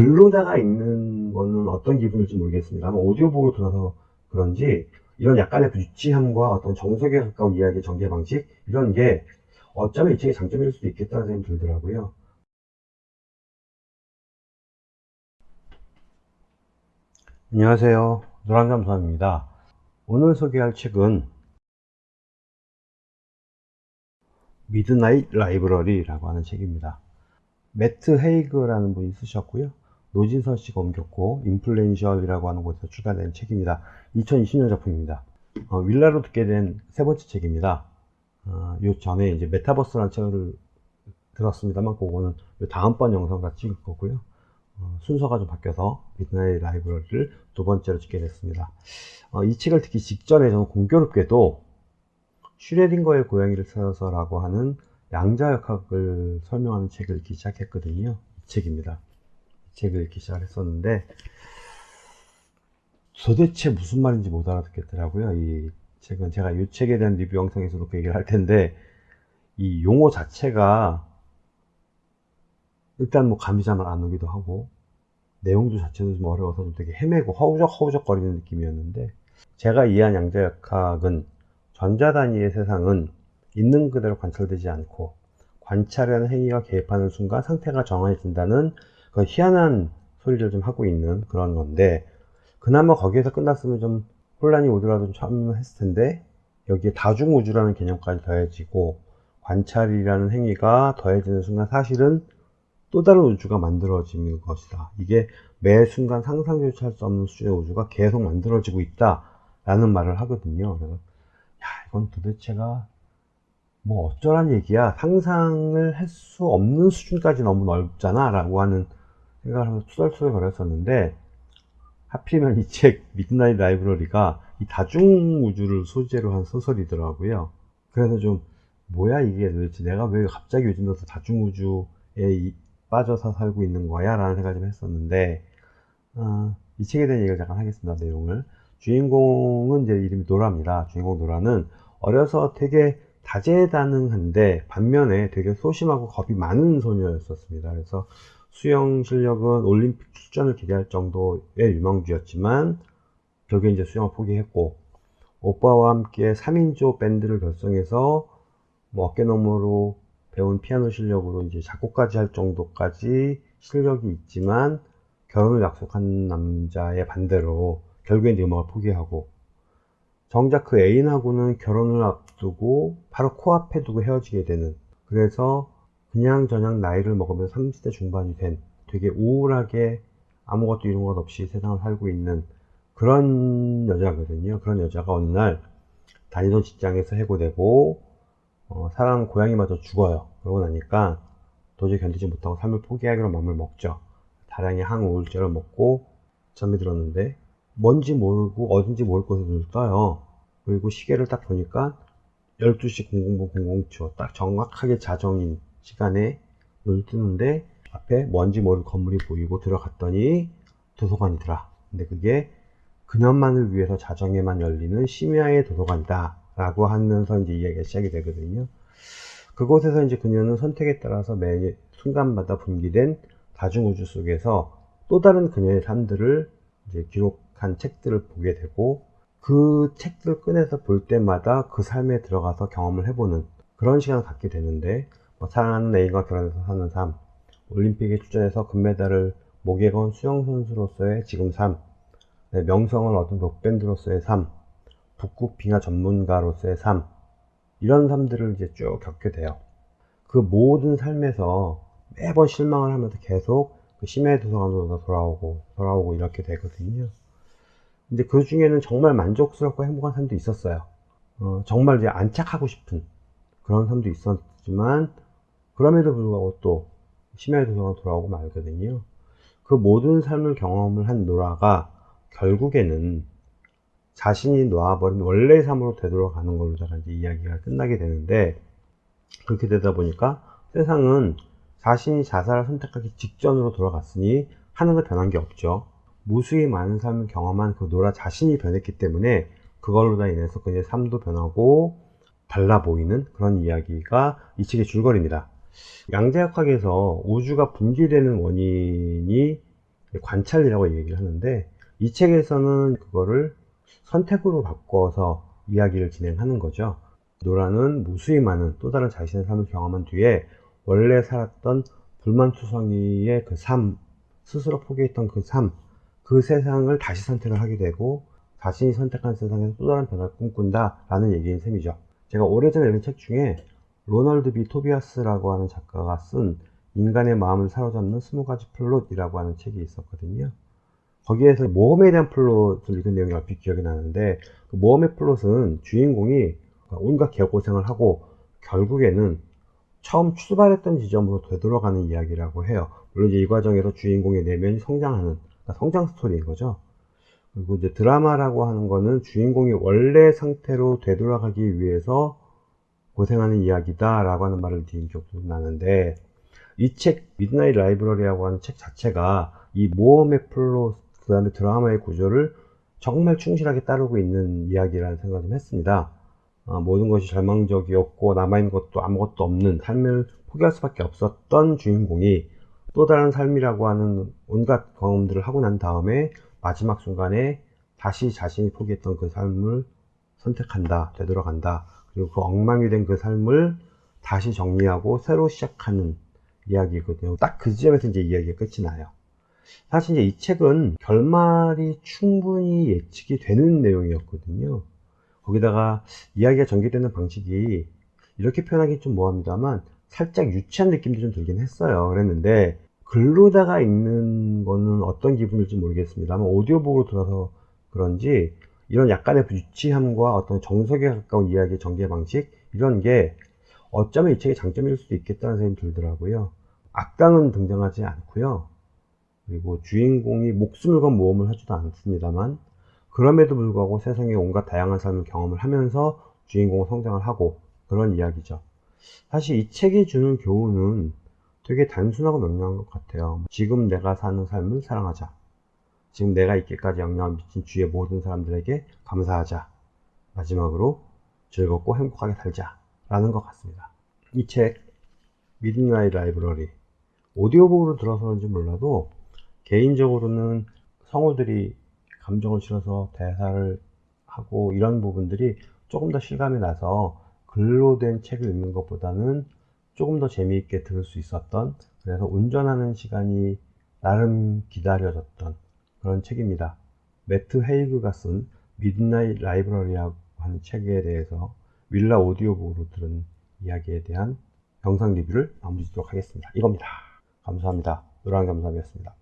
글로다가 읽는 거는 어떤 기분일지 모르겠습니다만 오디오북으로 들어서 그런지 이런 약간의 유치함과 어떤 정석에 가까운 이야기 전개 방식 이런 게 어쩌면 이 책의 장점일 수도 있겠다는 생각이 들더라고요. 안녕하세요. 노랑잠수함입니다. 오늘 소개할 책은 미드나잇 라이브러리라고 하는 책입니다. 매트 헤이그라는 분이 쓰셨고요. 노진선 씨가 옮겼고 인플루엔셜이라고 하는 곳에서 출간된 책입니다. 2020년 작품입니다. 어, 윌라로 듣게 된 세 번째 책입니다. 어, 요 전에 이제 메타버스라는 책을 들었습니다만 그거는 요 다음번 영상과 찍을 거고요. 어, 순서가 좀 바뀌어서 미드나잇 라이브러리를 두 번째로 찍게 됐습니다. 어, 이 책을 듣기 직전에 저는 공교롭게도 슈뢰딩거의 고양이를 찾아서라고 하는 양자역학을 설명하는 책을 읽기 시작했거든요. 이 책입니다. 이 책을 읽기 시작했었는데 도대체 무슨 말인지 못 알아듣겠더라고요. 이 책은 제가 이 책에 대한 리뷰 영상에서도 그 얘기를 할 텐데 이 용어 자체가 일단 뭐 감이 잘 안 오기도 하고 내용도 자체도 좀 어려워서 좀 되게 헤매고 허우적 허우적 거리는 느낌이었는데 제가 이해한 양자역학은 전자 단위의 세상은 있는 그대로 관찰되지 않고 관찰하는 행위가 개입하는 순간 상태가 정해진다는 그 희한한 소리를 좀 하고 있는 그런 건데 그나마 거기에서 끝났으면 좀 혼란이 오더라도 참 했을 텐데 여기에 다중우주라는 개념까지 더해지고 관찰이라는 행위가 더해지는 순간 사실은 또 다른 우주가 만들어지는 것이다. 이게 매 순간 상상조차 할 수 없는 수준의 우주가 계속 만들어지고 있다. 라는 말을 하거든요. 그래서, 야, 이건 도대체가 뭐 어쩌란 얘기야. 상상을 할 수 없는 수준까지 너무 넓잖아. 라고 하는 생각을 하면서 투덜투덜 거렸었는데, 하필이면 이 책, 미드나잇 라이브러리가 이 다중우주를 소재로 한 소설이더라고요. 그래서 좀, 뭐야 이게 도대체 내가 왜 갑자기 요즘 들어서 다중우주에 빠져서 살고 있는 거야? 라는 생각을 좀 했었는데, 어, 이 책에 대한 얘기를 잠깐 하겠습니다. 내용을. 주인공은 이제 이름이 노라입니다. 주인공 노라는 어려서 되게 다재다능한데 반면에 되게 소심하고 겁이 많은 소녀였었습니다. 그래서 수영 실력은 올림픽 출전을 기대할 정도의 유망주였지만 결국에 이제 수영을 포기했고 오빠와 함께 3인조 밴드를 결성해서 뭐 어깨너머로 배운 피아노 실력으로 이제 작곡까지 할 정도까지 실력이 있지만 결혼을 약속한 남자의 반대로 결국엔 이제 음악을 포기하고 정작 그 애인하고는 결혼을 앞두고 바로 코앞에 두고 헤어지게 되는 그래서 그냥 저냥 나이를 먹으면 30대 중반이 된 되게 우울하게 아무것도 이런 것 없이 세상을 살고 있는 그런 여자거든요. 그런 여자가 어느 날 다니던 직장에서 해고되고 어, 사랑하는 고양이마저 죽어요. 그러고 나니까 도저히 견디지 못하고 삶을 포기하기로 마음을 먹죠. 다량의 항우울제를 먹고 잠이 들었는데 뭔지 모르고 어딘지 모를 곳에 눈을 떠요. 그리고 시계를 딱 보니까 12시 00분 00초 딱 정확하게 자정인 시간에 눈을 뜨는데 앞에 뭔지 모를 건물이 보이고 들어갔더니 도서관이더라. 근데 그게 그녀만을 위해서 자정에만 열리는 심야의 도서관이다. 라고 하면서 이제 이야기가 시작이 되거든요. 그곳에서 이제 그녀는 선택에 따라서 매 순간마다 분기된 다중우주 속에서 또 다른 그녀의 삶들을 이제 기록한 책들을 보게 되고 그 책들을 꺼내서 볼 때마다 그 삶에 들어가서 경험을 해보는 그런 시간을 갖게 되는데 뭐 사랑하는 애인과 결혼해서 사는 삶 올림픽에 출전해서 금메달을 목에 건 수영선수로서의 지금 삶 네, 명성을 얻은 록밴드로서의 삶 북극 빙하 전문가로서의 삶 이런 삶들을 이제 쭉 겪게 돼요. 그 모든 삶에서 매번 실망을 하면서 계속 그 심해 도서관으로 돌아오고 돌아오고 이렇게 되거든요. 근데 그 중에는 정말 만족스럽고 행복한 삶도 있었어요. 어, 정말 이제 안착하고 싶은 그런 삶도 있었지만 그럼에도 불구하고 또 심해 도서관 돌아오고 말거든요. 그 모든 삶을 경험을 한 노라가 결국에는 자신이 놓아버린 원래의 삶으로 되돌아가는 걸로 다 이제 이야기가 끝나게 되는데 그렇게 되다 보니까 세상은 자신이 자살을 선택하기 직전으로 돌아갔으니 하나도 변한 게 없죠. 무수히 많은 삶을 경험한 그 노라 자신이 변했기 때문에 그걸로 다 인해서 그의 삶도 변하고 달라 보이는 그런 이야기가 이 책의 줄거리입니다. 양자역학에서 우주가 분기되는 원인이 관찰이라고 얘기를 하는데 이 책에서는 그거를 선택으로 바꿔서 이야기를 진행하는 거죠. 노라는 무수히 많은 또 다른 자신의 삶을 경험한 뒤에 원래 살았던 불만투성이의 그 삶, 스스로 포기했던 그 삶, 그 세상을 다시 선택을 하게 되고 자신이 선택한 세상에서 또 다른 변화를 꿈꾼다 라는 얘기인 셈이죠. 제가 오래전에 읽은 책 중에 로널드 비 토비아스라고 하는 작가가 쓴 인간의 마음을 사로잡는 20가지 플롯이라고 하는 책이 있었거든요. 거기에서 모험에 대한 플롯을 읽은 내용이 얼핏 기억이 나는데 그 모험의 플롯은 주인공이 온갖 개고생을 하고 결국에는 처음 출발했던 지점으로 되돌아가는 이야기라고 해요. 물론 이제 이 과정에서 주인공의 내면이 성장하는 그러니까 성장 스토리인 거죠. 그리고 이제 드라마라고 하는 거는 주인공이 원래 상태로 되돌아가기 위해서 고생하는 이야기다 라고 하는 말을 드린 기억도 나는데 이 책 Midnight Library라고 하는 책 자체가 이 모험의 플롯 그 다음에 드라마의 구조를 정말 충실하게 따르고 있는 이야기라는 생각을 좀 했습니다. 어, 모든 것이 절망적이었고 남아있는 것도 아무것도 없는 삶을 포기할 수밖에 없었던 주인공이 또 다른 삶이라고 하는 온갖 경험들을 하고 난 다음에 마지막 순간에 다시 자신이 포기했던 그 삶을 선택한다, 되돌아간다. 그리고 그 엉망이 된 그 삶을 다시 정리하고 새로 시작하는 이야기거든요. 딱 그 지점에서 이제 이야기가 끝이 나요. 사실 이제 이 책은 결말이 충분히 예측이 되는 내용이었거든요. 거기다가 이야기가 전개되는 방식이 이렇게 표현하기 좀 뭐합니다만 살짝 유치한 느낌도 좀 들긴 했어요. 그랬는데 글로다가 읽는 거는 어떤 기분일지 모르겠습니다만 오디오북으로 들어서 그런지 이런 약간의 유치함과 어떤 정석에 가까운 이야기의 전개 방식 이런 게 어쩌면 이 책의 장점일 수도 있겠다는 생각이 들더라고요. 악당은 등장하지 않고요. 그리고 주인공이 목숨을 건 모험을 하지도 않습니다만 그럼에도 불구하고 세상의 온갖 다양한 삶을 경험을 하면서 주인공은 성장을 하고 그런 이야기죠. 사실 이 책이 주는 교훈은 되게 단순하고 명료한 것 같아요. 지금 내가 사는 삶을 사랑하자. 지금 내가 있기까지 영향을 미친 주위의 모든 사람들에게 감사하자. 마지막으로 즐겁고 행복하게 살자. 라는 것 같습니다. 이 책, Midnight Library. 오디오북으로 들어서인지 몰라도 개인적으로는 성우들이 감정을 실어서 대사를 하고 이런 부분들이 조금 더 실감이 나서 글로 된 책을 읽는 것보다는 조금 더 재미있게 들을 수 있었던 그래서 운전하는 시간이 나름 기다려졌던 그런 책입니다. 매트 헤이그가 쓴 Midnight Library라고 하는 책에 대해서 윌라 오디오북으로 들은 이야기에 대한 영상 리뷰를 마무리 짓도록 하겠습니다. 이겁니다. 감사합니다. 노란 감사합이었습니다.